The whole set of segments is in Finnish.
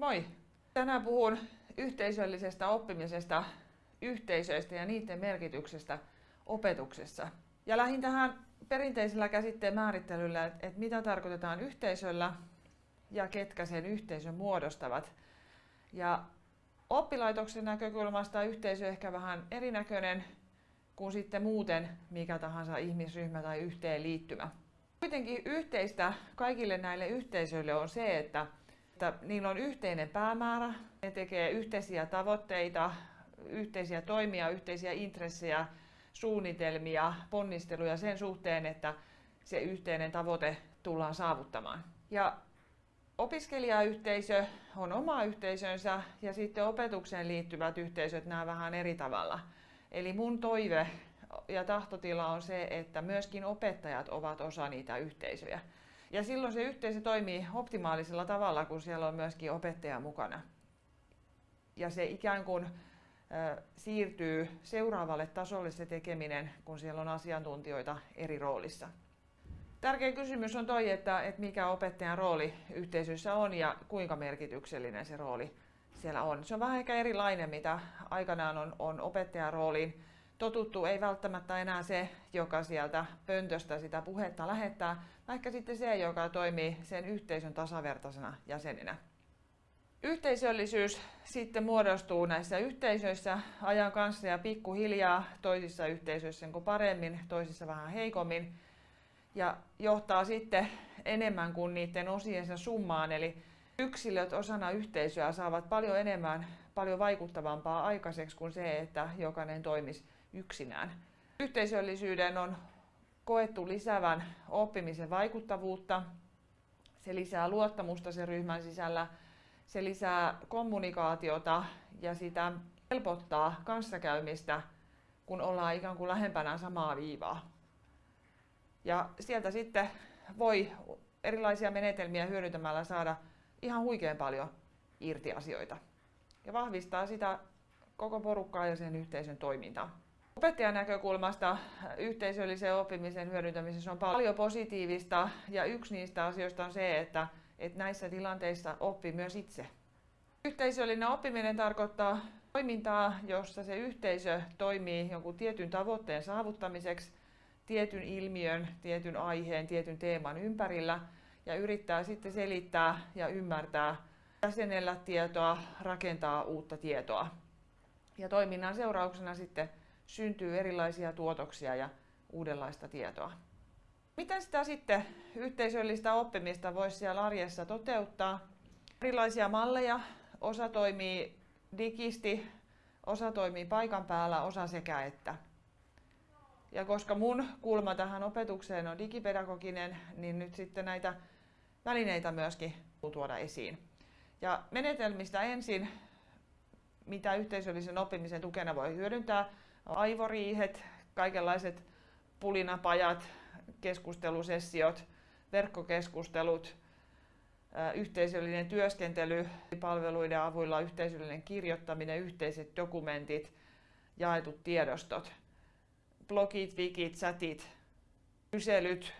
Moi! Tänään puhun yhteisöllisestä oppimisesta, yhteisöistä ja niiden merkityksestä opetuksessa. Ja lähdin tähän perinteisellä käsitteen määrittelyllä, että, mitä tarkoitetaan yhteisöllä ja ketkä sen yhteisön muodostavat. Ja oppilaitoksen näkökulmasta yhteisö ehkä vähän erinäköinen kuin sitten muuten mikä tahansa ihmisryhmä tai yhteenliittymä. Kuitenkin yhteistä kaikille näille yhteisöille on se, että, että niillä on yhteinen päämäärä, ne tekee yhteisiä tavoitteita, yhteisiä toimia, yhteisiä intressejä, suunnitelmia, ponnisteluja sen suhteen, että se yhteinen tavoite tullaan saavuttamaan. Ja opiskelijayhteisö on oma yhteisönsä ja sitten opetukseen liittyvät yhteisöt nämä vähän eri tavalla. Eli mun toive ja tahtotila on se, että myöskin opettajat ovat osa niitä yhteisöjä. Ja silloin se yhteisö toimii optimaalisella tavalla, kun siellä on myöskin opettaja mukana. Ja se ikään kuin siirtyy seuraavalle tasolle se tekeminen, kun siellä on asiantuntijoita eri roolissa. Tärkeä kysymys on toi, että, että mikä opettajan rooli yhteisössä on ja kuinka merkityksellinen se rooli siellä on. Se on vähän ehkä erilainen, mitä aikanaan on, on opettajan rooliin totuttu. Ei välttämättä enää se, joka sieltä pöntöstä sitä puhetta lähettää, vaikka sitten se, joka toimii sen yhteisön tasavertaisena jäsenenä. Yhteisöllisyys sitten muodostuu näissä yhteisöissä ajan kanssa ja pikkuhiljaa toisissa yhteisöissä niin paremmin, toisissa vähän heikommin ja johtaa sitten enemmän kuin niiden osiensa summaan. Eli yksilöt osana yhteisöä saavat paljon enemmän, paljon vaikuttavampaa aikaiseksi kuin se, että jokainen toimisi yksinään. Yhteisöllisyyden on koettu lisäävän oppimisen vaikuttavuutta. Se lisää luottamusta sen ryhmän sisällä, se lisää kommunikaatiota ja sitä helpottaa kanssakäymistä, kun ollaan ikään kuin lähempänä samaa viivaa. Ja sieltä sitten voi erilaisia menetelmiä hyödyntämällä saada ihan huikean paljon irti asioita. Ja vahvistaa sitä koko porukkaa ja sen yhteisön toimintaa. Opettajan näkökulmasta yhteisöllisen oppimisen hyödyntämisessä on paljon positiivista ja yksi niistä asioista on se, että, että näissä tilanteissa oppii myös itse. Yhteisöllinen oppiminen tarkoittaa toimintaa, jossa se yhteisö toimii jonkun tietyn tavoitteen saavuttamiseksi tietyn ilmiön, tietyn aiheen, tietyn teeman ympärillä ja yrittää sitten selittää ja ymmärtää, jäsenellä tietoa, rakentaa uutta tietoa. Ja toiminnan seurauksena sitten syntyy erilaisia tuotoksia ja uudenlaista tietoa. Miten sitä sitten yhteisöllistä oppimista voisi siellä arjessa toteuttaa? Erilaisia malleja. Osa toimii digisti, osa toimii paikan päällä, osa sekä että. Ja koska mun kulma tähän opetukseen on digipedagoginen, niin nyt sitten näitä välineitä myöskin tuoda esiin. Ja menetelmistä ensin, mitä yhteisöllisen oppimisen tukena voi hyödyntää, aivoriihet, kaikenlaiset pulinapajat, keskustelusessiot, verkkokeskustelut, yhteisöllinen työskentely, palveluiden avulla yhteisöllinen kirjoittaminen, yhteiset dokumentit, jaetut tiedostot, blogit, wikit, chatit, kyselyt,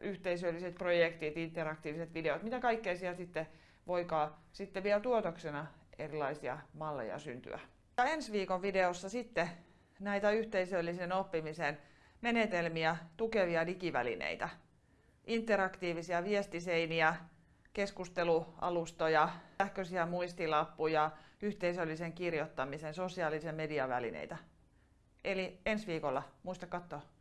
yhteisölliset projektit, interaktiiviset videot, mitä kaikkea siellä sitten voikaan sitten vielä tuotoksena erilaisia malleja syntyä. Ja ensi viikon videossa sitten näitä yhteisöllisen oppimisen menetelmiä tukevia digivälineitä. Interaktiivisia viestiseiniä, keskustelualustoja, sähköisiä muistilappuja, yhteisöllisen kirjoittamisen, sosiaalisen median välineitä. Eli ensi viikolla muista katsoa.